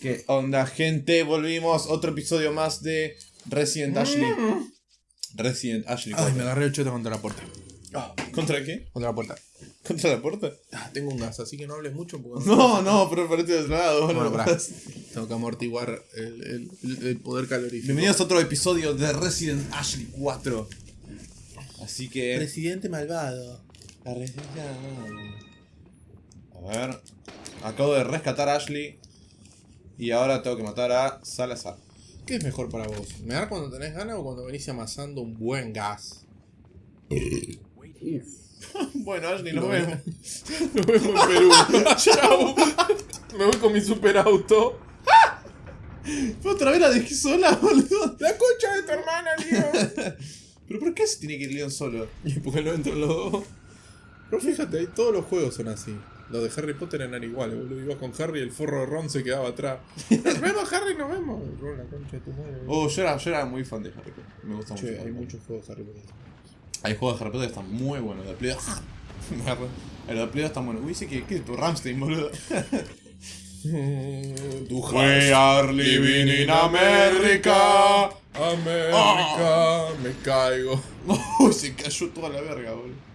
¿Qué onda, gente? Volvimos. Otro episodio más de Resident Ashley. Resident Ashley. Ay, me 4. agarré el cheto contra la puerta. Ah, ¿Contra qué? Contra la puerta. ¿Contra la puerta? Ah, tengo un gas, así que no hables mucho porque No, no, pero parece de otro lado. Bueno, pará. Tengo que amortiguar el, el- el- el poder calorífico. Bienvenidos a otro episodio de Resident Ashley 4. Así que. Presidente malvado. La resistencia. A ver. Acabo de rescatar a Ashley. Y ahora tengo que matar a Salazar. ¿Qué es mejor para vos? ¿Me dar cuando tenés ganas o cuando venís amasando un buen gas? bueno, Ashley, nos Lo vemos. Nos vemos en Perú. Chau. Me voy con mi superauto. Otra vez la dejé sola, boludo. La concha de tu hermana, Leo. ¿Pero por qué se tiene que ir Leon solo? Y porque no entran los dos. Pero fíjate, todos los juegos son así. Los de Harry Potter eran iguales, boludo. Ibas con Harry y el forro de Ron se quedaba atrás. Nos vemos, Harry, nos vemos. Ron, la concha de tu madre. Oh, yo era, yo era muy fan de Harry Potter. Me gusta mucho. Che, Harry hay Potter. muchos juegos de Harry Potter. Hay juegos de Harry Potter que están muy buenos. De Play ¡Ah! El de Play están buenos. Uy, dice que, que es tu Ramstein, boludo. Tu We are living in America. América, me caigo. Uy, se cayó toda la verga, boludo.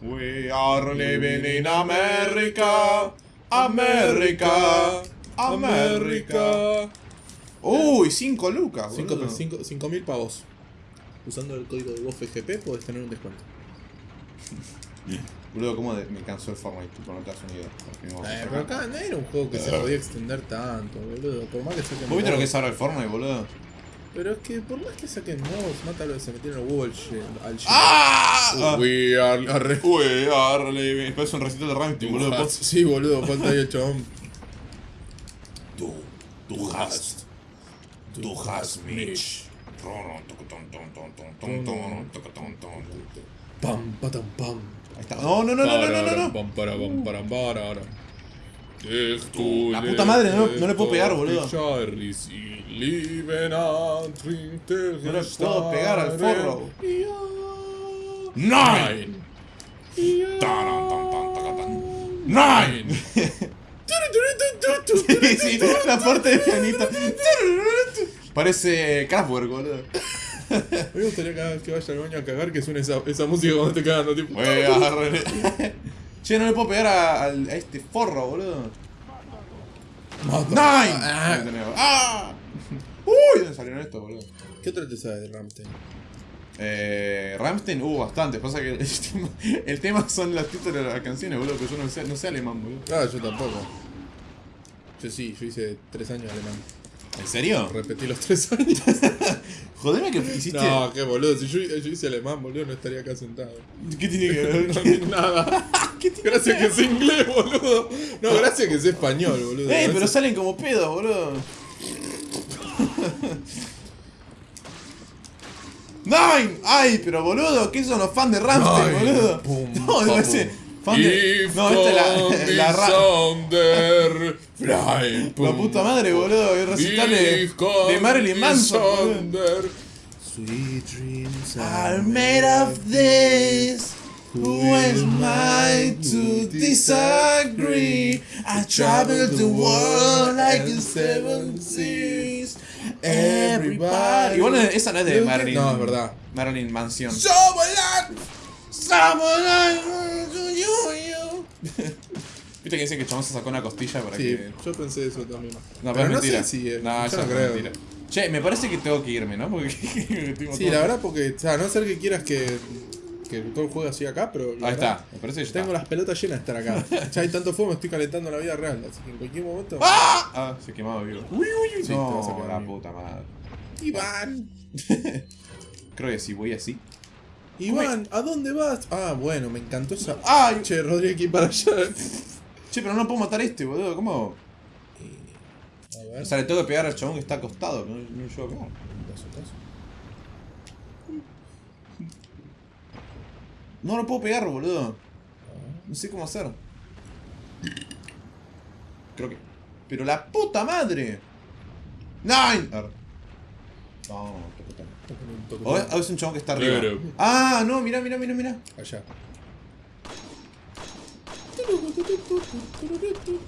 We are living in America. America. America. Uy, 5 lucas, boludo. 5 mil pavos. Usando el código de FGP podés tener un descuento. Boludo, cómo me cansó el Fortnite, tipo, no te das una idea. Eh, pero acá no era un juego que se podía extender tanto, boludo. Por más que saquen ¿Vos viste lo que es ahora el Fortnite, boludo? Pero es que por más que saquen mods, mátalo se metieron al Google al. ¡Ah! We are, arre- We are living. Parece un recital de Ramstein, boludo. Ah, Sí, boludo, falta ahí el chabón. Du, du hast. Du hast mich. Pam, patam, pam. Ahí está. No, no, no, no, no, no, no, no. Pam, para, pam, para, para, para. La puta madre, no- no le puedo pegar, boludo. No le puedo pegar al forro. Nine. Nine. Sí, sí, la parte de pianito. Parece Kraftwerk, boludo. A mí me gustaría cada vez que vaya al baño a cagar que suene esa, esa música cuando te cagando, tipo. We are li- Che, no le puedo pegar a, a este forro, boludo. Mata. Nine. Ah. ¡Ah! Uy, ¿dónde salieron estos, boludo? ¿Qué otra te sabes de Ramstein? Eh, Ramstein hubo bastante. Pasa que el tema, el tema son los títulos de las canciones, boludo. Que yo no sé, no sé alemán, boludo. Ah, yo tampoco. Yo sí, yo hice tres años de alemán. ¿En serio? Repetí los tres años. Jodeme que hiciste. No, qué boludo. Si yo, yo hice alemán, boludo, no estaría acá sentado. ¿Qué tiene que No, ver? nada. Gracias que sé inglés, boludo. No, gracias que sé español, boludo. ¡Eh! Pero salen como pedos, boludo. ¡Nine! ¡Ay, pero boludo! ¿Qué son los fans de Ramstein, Nine. boludo? Pum, no, pa, ese. Fan de. No, esta es la, la, ra- Sonder fly, la puta madre, boludo. El recital de, de Marilyn Manson, Sweet dreams are made of this. Who am I to disagree? I traveled the world like a seven seas. Everybody. Igual no- esa no es de Marilyn. No, es verdad. Marilyn Mansion. Viste que dicen que chabón se sacó una costilla para Sí, que. yo pensé eso también. No, pero, es mentira. sé si, eh, no, yo eso no es creo. mentira. Che, me parece que tengo que irme, ¿no? Porque. Sí, la verdad, porque, o sea, a no ser que quieras que, que todo el juego así acá, pero. Ahí está, me parece que ya Tengo está. las pelotas llenas de estar acá. ya hay tanto fuego, me estoy calentando en la vida real. Así que en cualquier momento. ¡Ah! Ah, se quemaba vivo. Uy, uy, uy. Sí, te vas a No, la vivo. puta madre. Iván. Creo que si voy así. Iván, ¿a dónde vas? Ah, bueno, me encantó esa. ¡Ay! Che, Rodríguez, que ir para allá. Che, pero no puedo matar a este, boludo. ¿Cómo? A ver. O sea, le tengo que pegar al chabón que está acostado. No, no a pegar. No lo puedo pegar, boludo. No sé cómo hacer. Creo que. Pero la puta madre. Nine. A ver. No, toco, toco. Toco, toco, O es, un chabón que está arriba. Ah, no, mira, mira, mira, mira. Allá.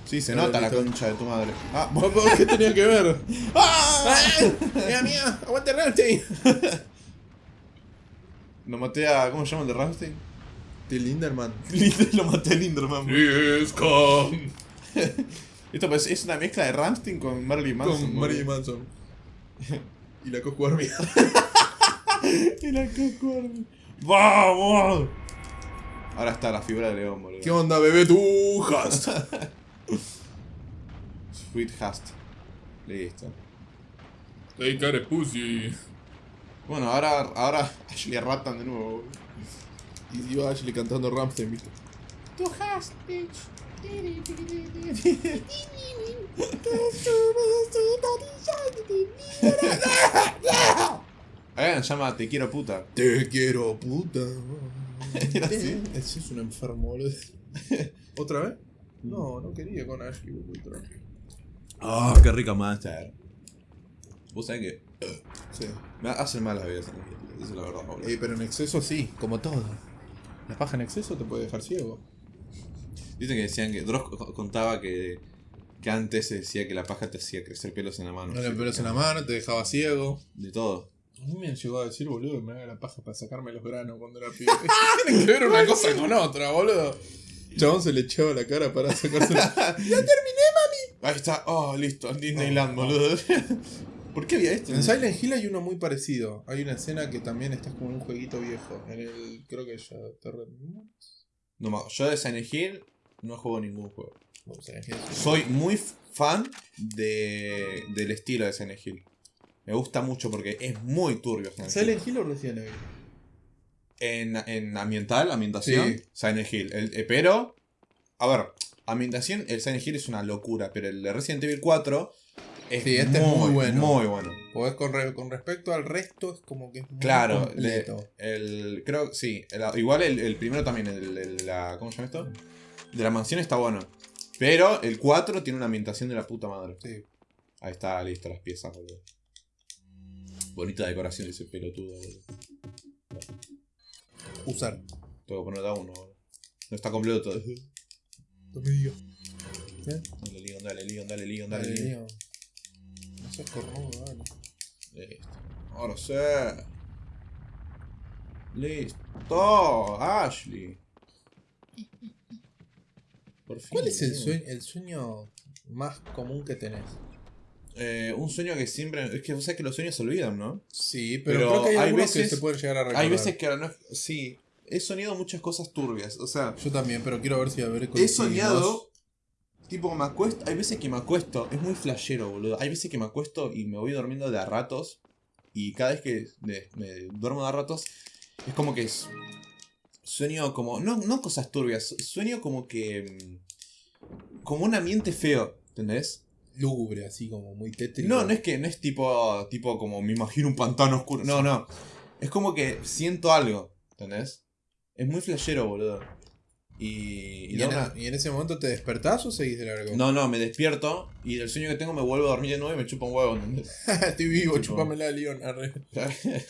Sí, se nota la concha de tu madre. Ah, ¿Qué tenía que ver? ¡Ah! ¡Mía, mía! ¡Aguante Ramstein! Lo maté a. ¿Cómo se llama el de Ramstein? Till Linderman. Lo maté a Linderman. Esto pues, es una mezcla de Ramstein con Marilyn Manson. Con. Marilyn Manson. y la Coscu Army. Y la Coco Army. ¡Vamos! Ahora está la figura de León, boludo. ¿Qué onda, bebé? Tú, hast. Sweet Hast. Listo. Hey, care pussy. Bueno, ahora, ahora Ashley Ratan de nuevo. Y iba Ashley cantando Ramstein, ¿viste? Hast, bitch. Ahora se llama Te quiero puta. Te quiero, puta. Era así. Ese es un enfermo, boludo. ¿Otra vez? No, no quería con Ashley. Ah, qué rica Monster. Vos sabés que Sí. me hacen mal las bebidas energéticas. Esa es la verdad, boludo. Eh, pero en exceso sí, como todo. La paja en exceso te puede dejar ciego. Dicen que decían que. Dross co- contaba que. Que antes se decía que la paja te hacía crecer pelos en la mano. No Sí, pelos en la mano, te dejaba ciego. De todo. A mí me llegó a decir, boludo, que me haga la paja para sacarme los granos cuando era pibe. Tienen que ver una cosa con otra, boludo. Chabón se le echaba la cara para sacarse la... Ahí está. Oh, listo. Disneyland, boludo. ¿Por qué había esto? En Silent Hill hay uno muy parecido. Hay una escena que también estás como en un jueguito viejo. En el. Creo que ya No, yo de Silent Hill no juego ningún juego. Silent Hill. Soy muy fan de, del estilo de Silent Hill. Me gusta mucho porque es muy turbio. Silent Hill. ¿Silent Hill o Resident Evil? En, en ambiental, ambientación, Sí. Silent Hill. El- eh, pero, a ver, ambientación, el Silent Hill es una locura, pero el de Resident Evil 4 es, Sí, este es muy bueno. Muy bueno. Pues con, re- con respecto al resto es como que es muy Claro, le- completo. el, creo, sí, el- igual el, el primero también, el, la, ¿cómo se llama esto? De la mansión está bueno. Pero el 4 tiene una ambientación de la puta madre. Sí. Ahí está, listo, las piezas, boludo. Bonita decoración de ese pelotudo, boludo. Usar. Tengo que poner a uno, boludo. No está completo todo. No me digas. Dale, Leon, dale, Leon, dale, Leon, dale, Dale, Leon. Leon. Listo. Ahora sí. Listo. Ashley. Por fin. ¿Cuál es el sueño, el sueño más común que tenés? Eh, un sueño que siempre. Es que vos sabés que los sueños se olvidan, ¿no? Sí, pero, Pero creo que hay, veces- que se pueden llegar a recordar. Hay veces que no. Sí. He soñado muchas cosas turbias. O sea, Yo también, pero quiero ver si a ver he soñado. Tipo, me acuesto. Hay veces que me acuesto. Es muy flashero, boludo. Hay veces que me acuesto y me voy durmiendo de a ratos. Y cada vez que me, me duermo de a ratos. Es como que. es- sueño como. No, no cosas turbias. Sueño como que. mm, Como un ambiente feo. ¿Entendés? Lúgubre, así como muy tétrico. No, no es que no es tipo, tipo como me imagino un pantano oscuro. No, no. Es como que siento algo, ¿entendés? Es muy flashero, boludo. Y, y ¿Y, en, una- y en ese momento te despertás o seguís de largo? No, no, me despierto y del sueño que tengo me vuelvo a dormir de nuevo y me chupa un huevo. Estoy vivo, chupamela, arre.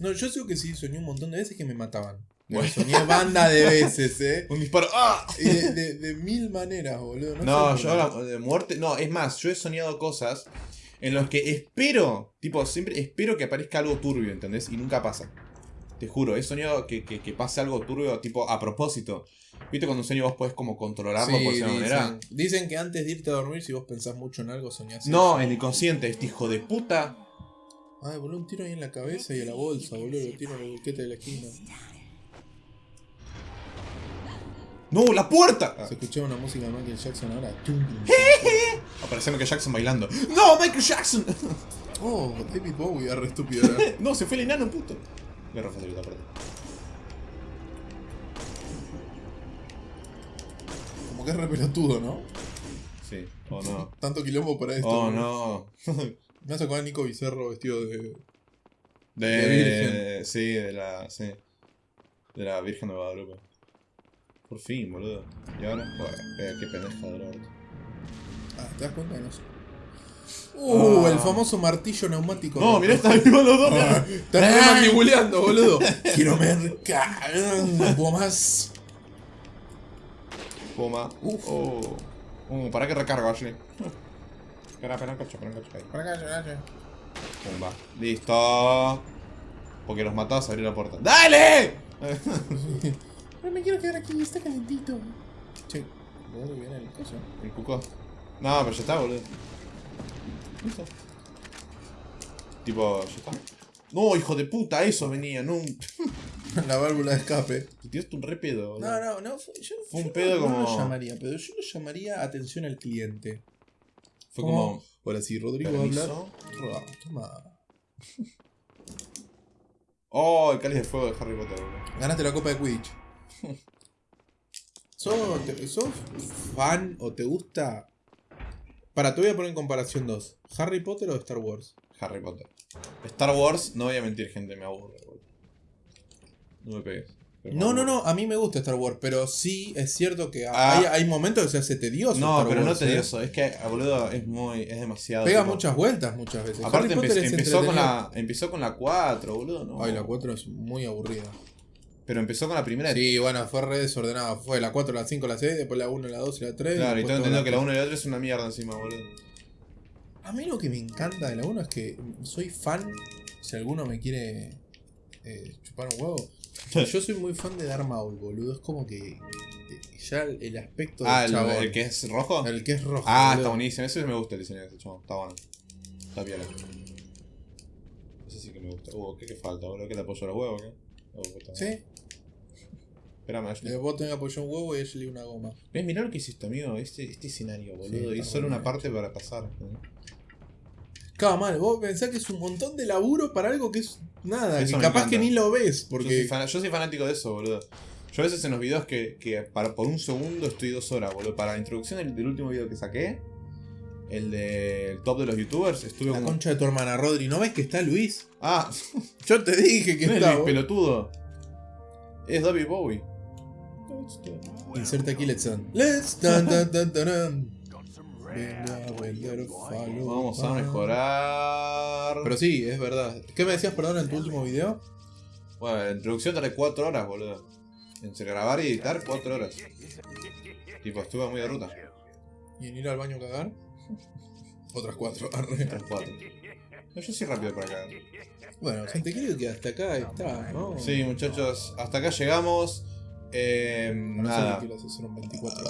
No, yo sé que sí, soñé un montón de veces que me mataban. Bueno. soñé banda de veces, eh. un disparo. ¡Ah! Y de, de- de mil maneras, boludo. No, No, yo de muerte. No, es más, yo he soñado cosas en los que espero, tipo, siempre espero que aparezca algo turbio, ¿entendés? Y nunca pasa. Te juro, he soñado que, que, que pase algo turbio, tipo, a propósito. ¿Viste cuando un sueño vos podés como controlarlo Sí, por cierta manera? dicen, dicen que antes de irte a dormir, si vos pensás mucho en algo, soñás. No, en el consciente, este hijo de puta. Ay, boludo, un tiro ahí en la cabeza y a la bolsa, boludo. Lo tiro en el buquete de la esquina. ¡No, la puerta! Se escuchaba una música de Michael Jackson ahora. Aparece Michael Jackson bailando. ¡No, Michael Jackson! Oh, David Bowie, arre estúpido no, se fue el enano, puto. Le refacilito, aparte. Como que es re pelotudo, ¿no? Sí, oh no. Tanto quilombo para esto. Oh no. Me hace acordar a Nico Bizarro vestido de. De, De Virgen. Sí, de la. Sí. De la Virgen de Guadalupe. Por fin, boludo. Y ahora, joder, eh, qué pendeja de auto. Ah, ¿te das cuenta? No sé. Uh, Ah. el famoso martillo neumático. No, mirá, están vivos los dos. Ah, mandibuleando, boludo. Quiero mercar. No puedo más. Puma. Uf. Oh. Uh, para que recargo así. Espera, espera un cacho, espera un cacho. Acá, para acá. Pumba. Listo. Porque los matás a abrir la puerta. ¡Dale! Pero me quiero quedar aquí, está calentito. Che, ¿de dónde viene el coso? El cuco. No, pero ya está, boludo. Listo. Tipo, ya está. No, hijo de puta, eso venía, no. La válvula de escape. Te tiraste un re pedo. No, no, no. Fue, yo, Fue un yo pedo no, como- No lo llamaría, pero yo lo llamaría atención al cliente. Fue como. Ahora sí, Rodrigo va a hablar. Permiso. Roa, Toma. Oh, el cáliz de fuego de Harry Potter, boludo. Ganaste la copa de Quidditch. ¿Sos, sos fan o te gusta? Para, te voy a poner en comparación dos. ¿Harry Potter o Star Wars? Harry Potter. Star Wars, no voy a mentir, gente, me aburre. No me pegues. No, no, no, a mí me gusta Star Wars, pero sí es cierto que Ah. hay, hay momentos que se hace tedioso. No, Star pero no Wars, ¿eh? tedioso, es que, boludo, es muy. es demasiado. Pega tipo- muchas vueltas muchas veces. Aparte empe- empezó con la. Empezó con la 4, boludo, ¿no? Ay, la 4 es muy aburrida. Pero empezó con la primera. Sí, bueno, fue re desordenada. Fue la 4, la 5, la 6, después la 1, la 2 y la 3. Claro, y tengo entendido que la 1 y la otra es una mierda encima, boludo. A mí lo que me encanta de la 1 es que soy fan. Si alguno me quiere eh, chupar un huevo. Yo soy muy fan de Darth Maul, boludo. Es como que eh, ya el, aspecto del Ah, el, chabón, el que es rojo. el que es rojo. ah, boludo. está buenísimo. Ese me gusta el diseño de ese chabón. Está bueno. Está piola. Ese sí que me gusta. Uh, ¿qué, qué falta, boludo? ¿Que le apoyo los huevos qué? Sí, Espérame, Ashley. eh, vos tenés apoyado un huevo y Ashley una goma. ¿Ves? Mirá lo que hiciste, amigo. Este, este escenario, boludo. Sí, y solo una parte para pasar. Cada mal, vos pensás que es un montón de laburo para algo que es nada, Eso que capaz encanta. que ni lo ves, Yo, soy porque fan- yo soy fanático de eso, boludo. Yo a veces en los videos que, que para, por un segundo estoy dos horas, boludo. Para la introducción del, del último video que saqué, el del top de los youtubers, estuve la como. concha de tu hermana Rodri, ¿no ves que está Luis? Ah, Yo te dije que no es está. Luis vos. pelotudo. Es David Bowie. Inserta aquí Let's Dance. Let's. Venga, a vender falopa. Vamos a mejorar. Pero sí, es verdad. ¿Qué me decías, perdón, en tu último video? Bueno, la introducción tardé 4 horas, boludo. Entre grabar y editar, 4 horas. Tipo, estuve muy de ruta. ¿Y en ir al baño a cagar? Otras cuatro. arre. Otras 4. No, yo soy rápido para acá. Bueno, gente, creo que hasta acá está, ¿no? Sí, muchachos, hasta acá llegamos. Eh, No sé nada. quiero hacer, son 24